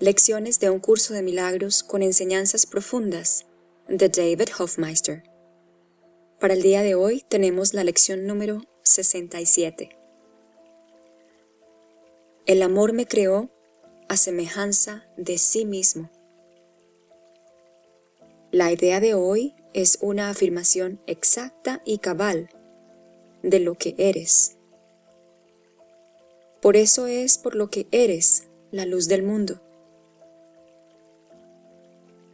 Lecciones de un curso de milagros con enseñanzas profundas de David Hofmeister. Para el día de hoy tenemos la lección número 67. El amor me creó a semejanza de sí mismo. La idea de hoy es una afirmación exacta y cabal de lo que eres. Por eso es por lo que eres la luz del mundo.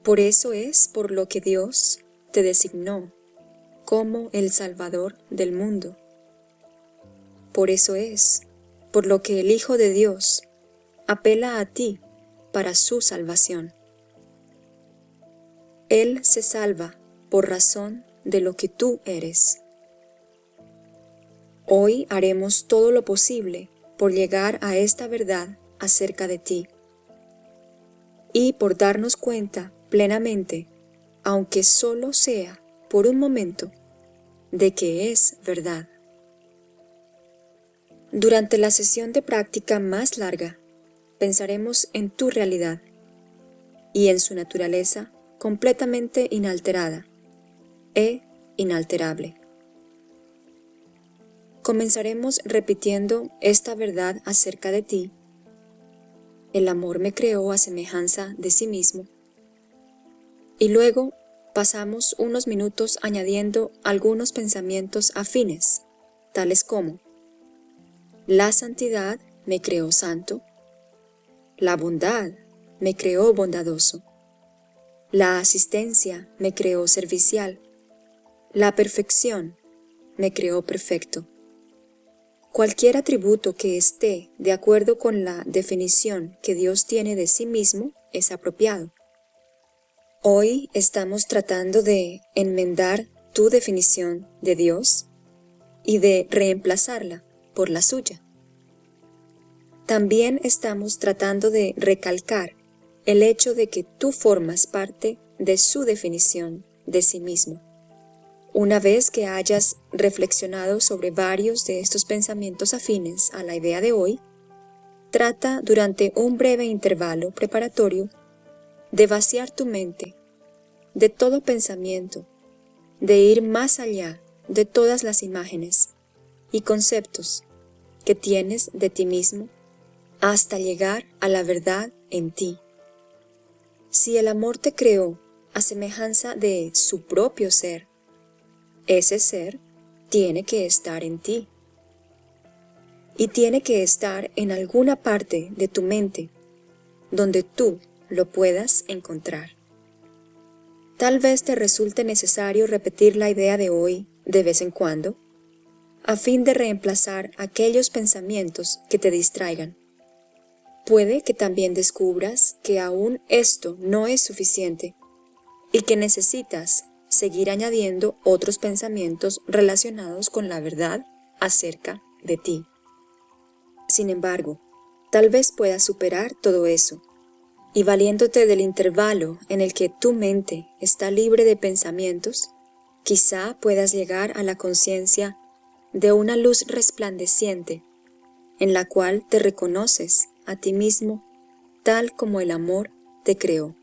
Por eso es por lo que Dios te designó como el Salvador del mundo. Por eso es por lo que el Hijo de Dios apela a ti para su salvación. Él se salva por razón de lo que tú eres. Hoy haremos todo lo posible por llegar a esta verdad acerca de ti y por darnos cuenta plenamente, aunque solo sea por un momento, de que es verdad. Durante la sesión de práctica más larga, pensaremos en tu realidad y en su naturaleza completamente inalterada e inalterable. Comenzaremos repitiendo esta verdad acerca de ti. El amor me creó a semejanza de sí mismo. Y luego pasamos unos minutos añadiendo algunos pensamientos afines, tales como la santidad me creó santo. La bondad me creó bondadoso. La asistencia me creó servicial. La perfección me creó perfecto. Cualquier atributo que esté de acuerdo con la definición que Dios tiene de sí mismo es apropiado. Hoy estamos tratando de enmendar tu definición de Dios y de reemplazarla por la suya. También estamos tratando de recalcar el hecho de que tú formas parte de su definición de sí mismo. Una vez que hayas reflexionado sobre varios de estos pensamientos afines a la idea de hoy, trata durante un breve intervalo preparatorio de vaciar tu mente de todo pensamiento, de ir más allá de todas las imágenes y conceptos que tienes de ti mismo hasta llegar a la verdad en ti. Si el amor te creó a semejanza de su propio ser, ese ser tiene que estar en ti. Y tiene que estar en alguna parte de tu mente, donde tú lo puedas encontrar. Tal vez te resulte necesario repetir la idea de hoy de vez en cuando, a fin de reemplazar aquellos pensamientos que te distraigan. Puede que también descubras que aún esto no es suficiente y que necesitas seguir añadiendo otros pensamientos relacionados con la verdad acerca de ti. Sin embargo, tal vez puedas superar todo eso y valiéndote del intervalo en el que tu mente está libre de pensamientos, quizá puedas llegar a la conciencia de una luz resplandeciente, en la cual te reconoces a ti mismo tal como el amor te creó.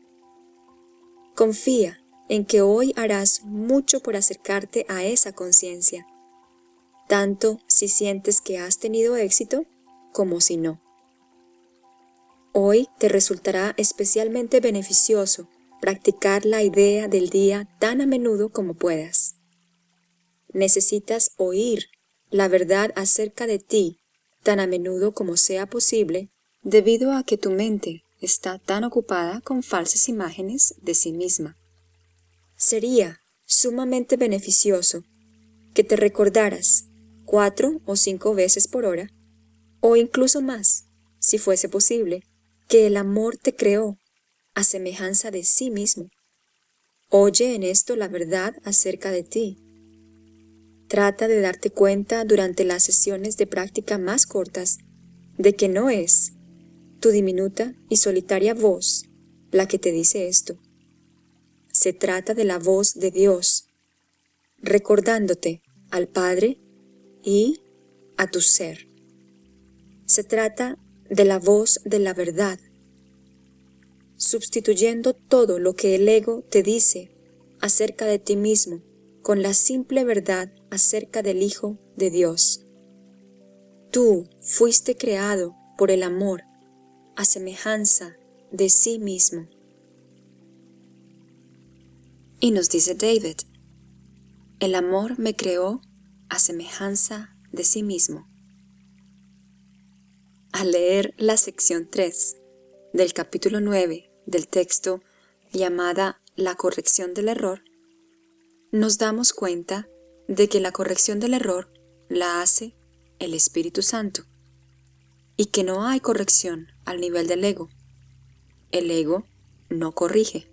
Confía en que hoy harás mucho por acercarte a esa conciencia, tanto si sientes que has tenido éxito como si no. Hoy te resultará especialmente beneficioso practicar la idea del día tan a menudo como puedas. Necesitas oír la verdad acerca de ti tan a menudo como sea posible debido a que tu mente está tan ocupada con falsas imágenes de sí misma. Sería sumamente beneficioso que te recordaras cuatro o cinco veces por hora, o incluso más, si fuese posible, que el amor te creó a semejanza de sí mismo. Oye en esto la verdad acerca de ti Trata de darte cuenta durante las sesiones de práctica más cortas de que no es tu diminuta y solitaria voz la que te dice esto. Se trata de la voz de Dios, recordándote al Padre y a tu ser. Se trata de la voz de la verdad, sustituyendo todo lo que el ego te dice acerca de ti mismo con la simple verdad acerca del Hijo de Dios. Tú fuiste creado por el amor a semejanza de sí mismo. Y nos dice David, el amor me creó a semejanza de sí mismo. Al leer la sección 3 del capítulo 9 del texto llamada La corrección del error, nos damos cuenta de que la corrección del error la hace el Espíritu Santo y que no hay corrección al nivel del ego. El ego no corrige.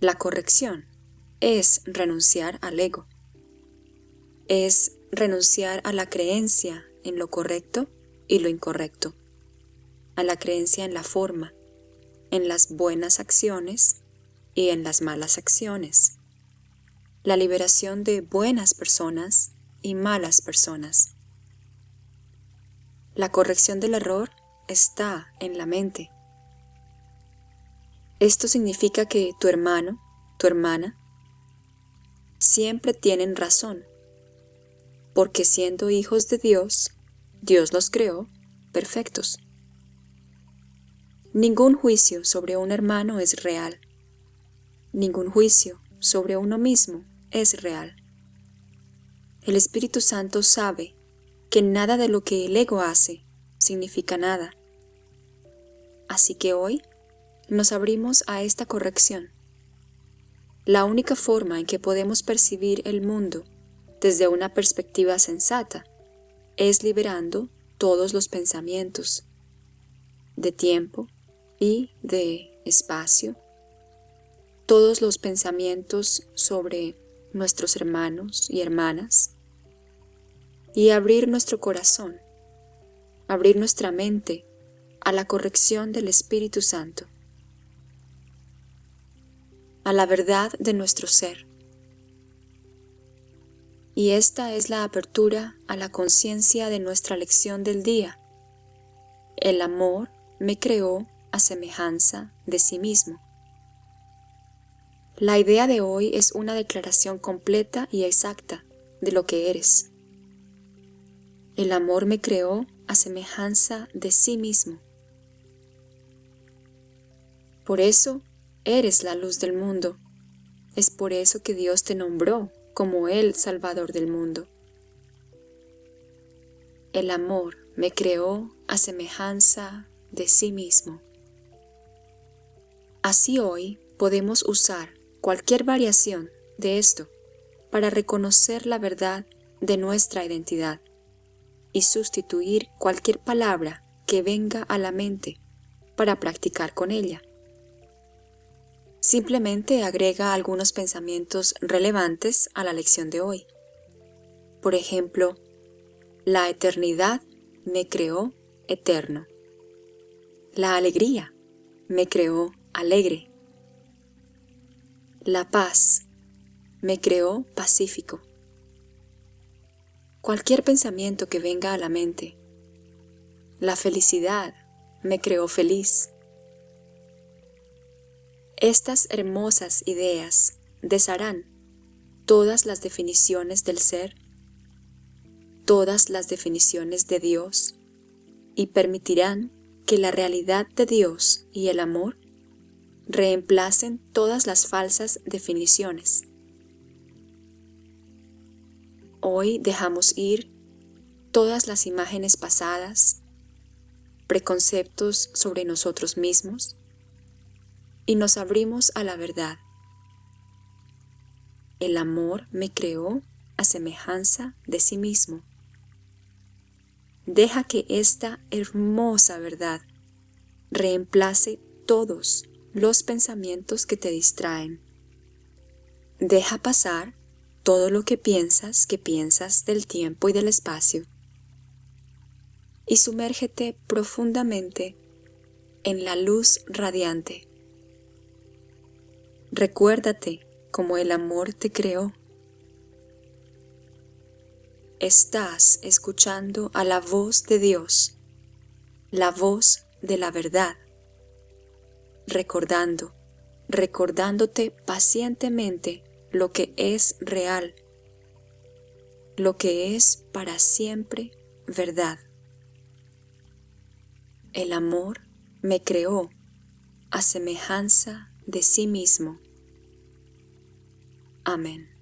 La corrección es renunciar al ego. Es renunciar a la creencia en lo correcto y lo incorrecto, a la creencia en la forma, en las buenas acciones y en las malas acciones, la liberación de buenas personas y malas personas. La corrección del error está en la mente. Esto significa que tu hermano, tu hermana, siempre tienen razón, porque siendo hijos de Dios, Dios los creó perfectos. Ningún juicio sobre un hermano es real. Ningún juicio sobre uno mismo es real. El Espíritu Santo sabe que nada de lo que el ego hace significa nada. Así que hoy nos abrimos a esta corrección. La única forma en que podemos percibir el mundo desde una perspectiva sensata es liberando todos los pensamientos de tiempo y de espacio, todos los pensamientos sobre nuestros hermanos y hermanas, y abrir nuestro corazón, abrir nuestra mente a la corrección del Espíritu Santo, a la verdad de nuestro ser. Y esta es la apertura a la conciencia de nuestra lección del día. El amor me creó a semejanza de sí mismo. La idea de hoy es una declaración completa y exacta de lo que eres. El amor me creó a semejanza de sí mismo. Por eso eres la luz del mundo. Es por eso que Dios te nombró como el Salvador del mundo. El amor me creó a semejanza de sí mismo. Así hoy podemos usar cualquier variación de esto para reconocer la verdad de nuestra identidad y sustituir cualquier palabra que venga a la mente para practicar con ella. Simplemente agrega algunos pensamientos relevantes a la lección de hoy. Por ejemplo, la eternidad me creó eterno. La alegría me creó alegre. La paz me creó pacífico cualquier pensamiento que venga a la mente. La felicidad me creó feliz. Estas hermosas ideas desharán todas las definiciones del ser, todas las definiciones de Dios y permitirán que la realidad de Dios y el amor reemplacen todas las falsas definiciones. Hoy dejamos ir todas las imágenes pasadas, preconceptos sobre nosotros mismos y nos abrimos a la verdad. El amor me creó a semejanza de sí mismo. Deja que esta hermosa verdad reemplace todos los pensamientos que te distraen. Deja pasar todo lo que piensas que piensas del tiempo y del espacio y sumérgete profundamente en la luz radiante. Recuérdate cómo el amor te creó. Estás escuchando a la voz de Dios, la voz de la verdad. recordando, recordándote pacientemente lo que es real, lo que es para siempre verdad. El amor me creó a semejanza de sí mismo. Amén.